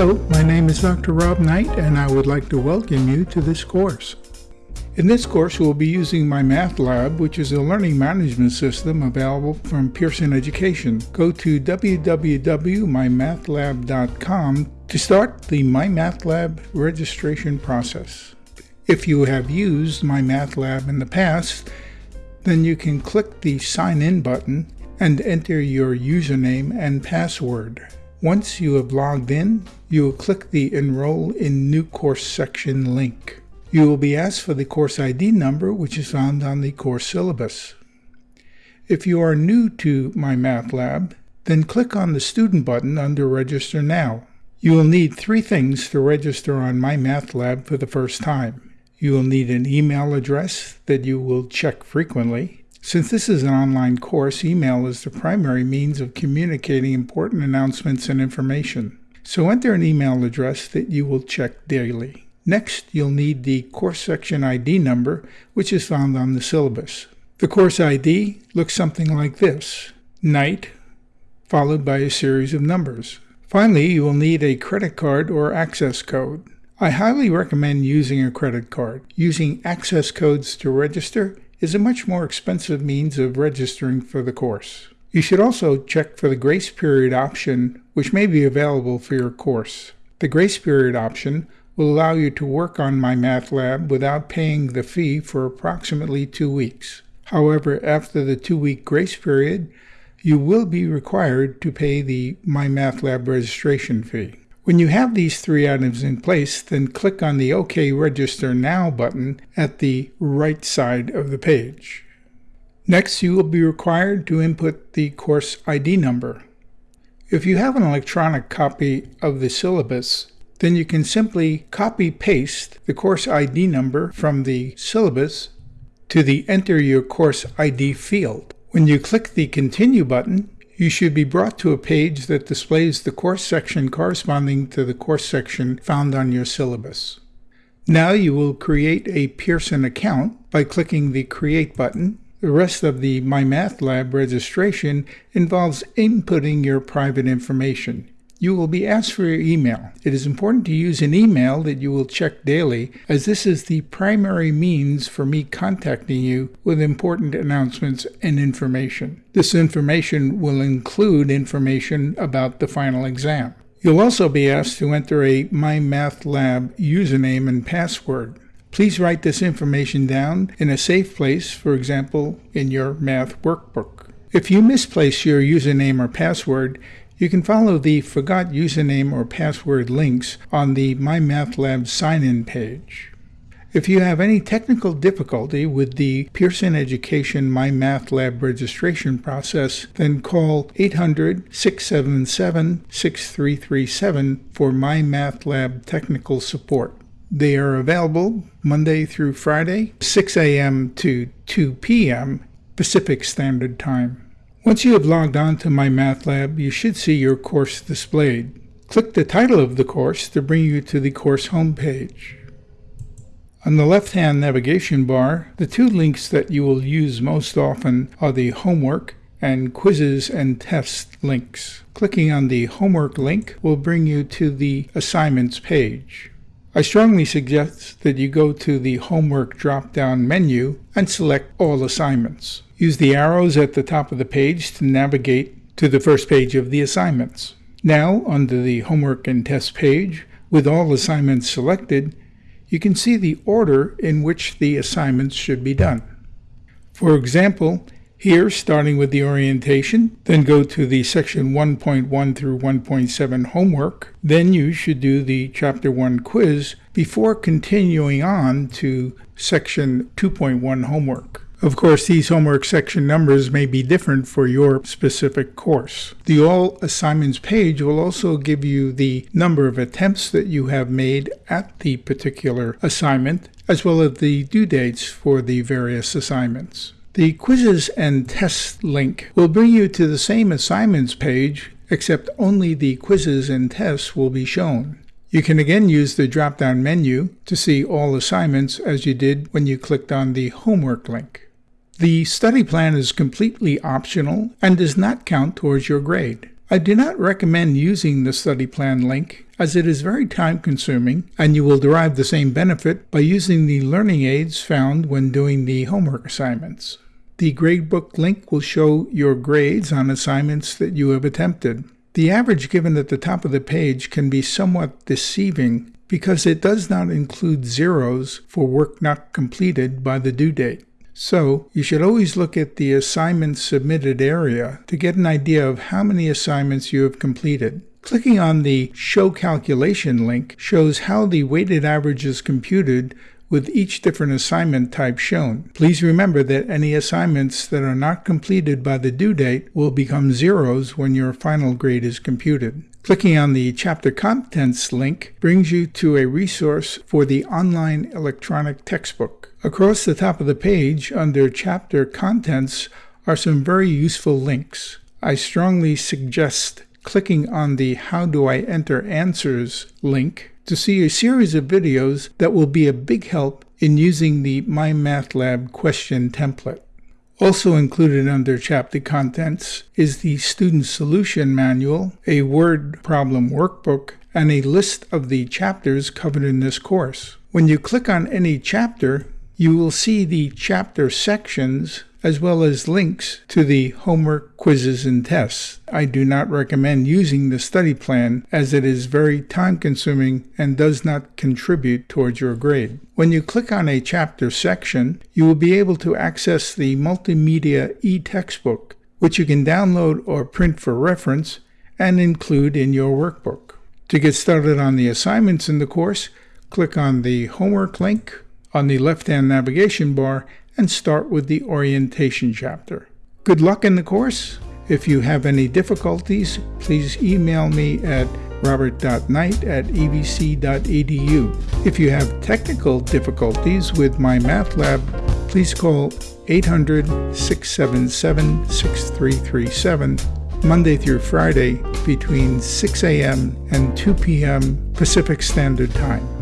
Hello, my name is Dr. Rob Knight and I would like to welcome you to this course. In this course, we'll be using MyMathLab, which is a learning management system available from Pearson Education. Go to www.mymathlab.com to start the MyMathLab registration process. If you have used MyMathLab in the past, then you can click the Sign In button and enter your username and password. Once you have logged in, you will click the Enroll in New Course section link. You will be asked for the course ID number, which is found on the course syllabus. If you are new to MyMathLab, then click on the Student button under Register Now. You will need three things to register on MyMathLab for the first time. You will need an email address that you will check frequently, since this is an online course, email is the primary means of communicating important announcements and information. So enter an email address that you will check daily. Next, you'll need the course section ID number, which is found on the syllabus. The course ID looks something like this, Knight, followed by a series of numbers. Finally, you will need a credit card or access code. I highly recommend using a credit card. Using access codes to register is a much more expensive means of registering for the course. You should also check for the grace period option, which may be available for your course. The grace period option will allow you to work on MyMathLab without paying the fee for approximately two weeks. However, after the two-week grace period, you will be required to pay the MyMathLab registration fee. When you have these three items in place, then click on the OK Register Now button at the right side of the page. Next, you will be required to input the course ID number. If you have an electronic copy of the syllabus, then you can simply copy-paste the course ID number from the syllabus to the Enter Your Course ID field. When you click the Continue button, you should be brought to a page that displays the course section corresponding to the course section found on your syllabus. Now you will create a Pearson account by clicking the Create button. The rest of the MyMathLab registration involves inputting your private information. You will be asked for your email. It is important to use an email that you will check daily, as this is the primary means for me contacting you with important announcements and information. This information will include information about the final exam. You'll also be asked to enter a MyMathLab username and password. Please write this information down in a safe place, for example, in your math workbook. If you misplace your username or password, you can follow the Forgot Username or Password links on the MyMathLab sign-in page. If you have any technical difficulty with the Pearson Education MyMathLab registration process, then call 800-677-6337 for MyMathLab technical support. They are available Monday through Friday, 6 a.m. to 2 p.m. Pacific Standard Time. Once you have logged on to MyMathLab, you should see your course displayed. Click the title of the course to bring you to the course homepage. On the left-hand navigation bar, the two links that you will use most often are the homework and quizzes and tests links. Clicking on the homework link will bring you to the assignments page. I strongly suggest that you go to the homework drop-down menu and select all assignments. Use the arrows at the top of the page to navigate to the first page of the assignments. Now, under the Homework and Test page, with all assignments selected, you can see the order in which the assignments should be done. For example, here, starting with the orientation, then go to the section 1.1 through 1.7 homework. Then you should do the chapter 1 quiz before continuing on to section 2.1 homework. Of course, these homework section numbers may be different for your specific course. The All Assignments page will also give you the number of attempts that you have made at the particular assignment, as well as the due dates for the various assignments. The Quizzes and Tests link will bring you to the same assignments page, except only the quizzes and tests will be shown. You can again use the drop-down menu to see all assignments as you did when you clicked on the homework link. The study plan is completely optional and does not count towards your grade. I do not recommend using the study plan link as it is very time consuming and you will derive the same benefit by using the learning aids found when doing the homework assignments. The gradebook link will show your grades on assignments that you have attempted. The average given at the top of the page can be somewhat deceiving because it does not include zeros for work not completed by the due date. So, you should always look at the assignment submitted area to get an idea of how many assignments you have completed. Clicking on the Show Calculation link shows how the weighted average is computed with each different assignment type shown. Please remember that any assignments that are not completed by the due date will become zeros when your final grade is computed. Clicking on the chapter contents link brings you to a resource for the online electronic textbook. Across the top of the page under chapter contents are some very useful links. I strongly suggest clicking on the How Do I Enter Answers link to see a series of videos that will be a big help in using the MyMathLab question template. Also included under chapter contents is the Student Solution Manual, a word problem workbook, and a list of the chapters covered in this course. When you click on any chapter, you will see the chapter sections as well as links to the homework, quizzes, and tests. I do not recommend using the study plan as it is very time consuming and does not contribute towards your grade. When you click on a chapter section, you will be able to access the multimedia e-textbook, which you can download or print for reference and include in your workbook. To get started on the assignments in the course, click on the homework link on the left-hand navigation bar and start with the orientation chapter. Good luck in the course. If you have any difficulties, please email me at robert.knight at evc.edu. If you have technical difficulties with MyMathLab, please call 800 677 6337 Monday through Friday between 6 a.m. and 2 p.m. Pacific Standard Time.